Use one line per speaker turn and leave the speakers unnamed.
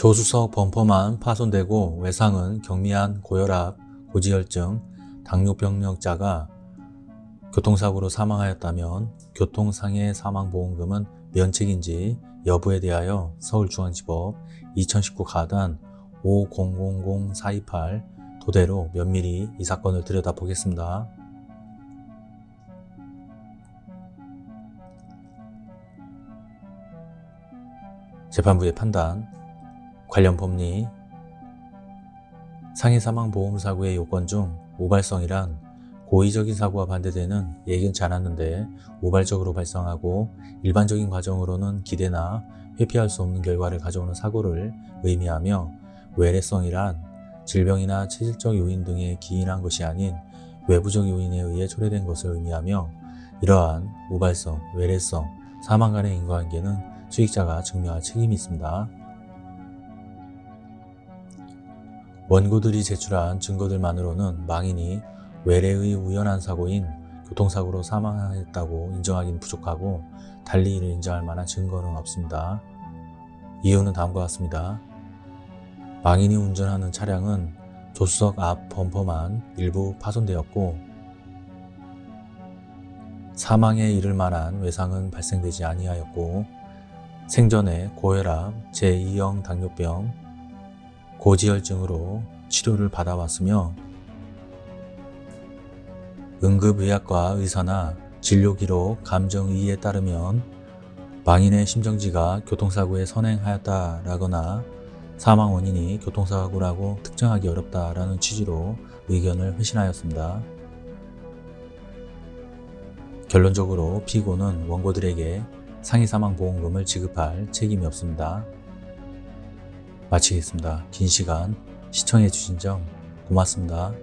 조수석 범퍼만 파손되고 외상은 경미한 고혈압, 고지혈증, 당뇨병력자가 교통사고로 사망하였다면 교통상해 사망보험금은 면책인지 여부에 대하여 서울중앙지법 2019 가단 50000428 도대로 면밀히 이 사건을 들여다보겠습니다. 재판부의 판단 관련 법리 상해 사망 보험 사고의 요건 중 우발성이란 고의적인 사고와 반대되는 예견치 않았는데 우발적으로 발생하고 일반적인 과정으로는 기대나 회피할 수 없는 결과를 가져오는 사고를 의미하며 외래성이란 질병이나 체질적 요인 등에 기인한 것이 아닌 외부적 요인에 의해 초래된 것을 의미하며 이러한 우발성, 외래성, 사망 간의 인과관계는 수익자가 증명할 책임이 있습니다. 원고들이 제출한 증거들만으로는 망인이 외래의 우연한 사고인 교통사고로 사망했다고 인정하기는 부족하고 달리 이를 인정할 만한 증거는 없습니다. 이유는 다음과 같습니다. 망인이 운전하는 차량은 조수석 앞 범퍼만 일부 파손되었고 사망에 이를 만한 외상은 발생되지 아니하였고 생전에 고혈압, 제2형 당뇨병, 고지혈증으로 치료를 받아왔으며 응급의학과 의사나 진료기록 감정의의에 따르면 망인의 심정지가 교통사고에 선행하였다라거나 사망 원인이 교통사고라고 특정하기 어렵다라는 취지로 의견을 회신하였습니다. 결론적으로 피고는 원고들에게 상해사망보험금을 지급할 책임이 없습니다. 마치겠습니다. 긴 시간 시청해 주신 점 고맙습니다.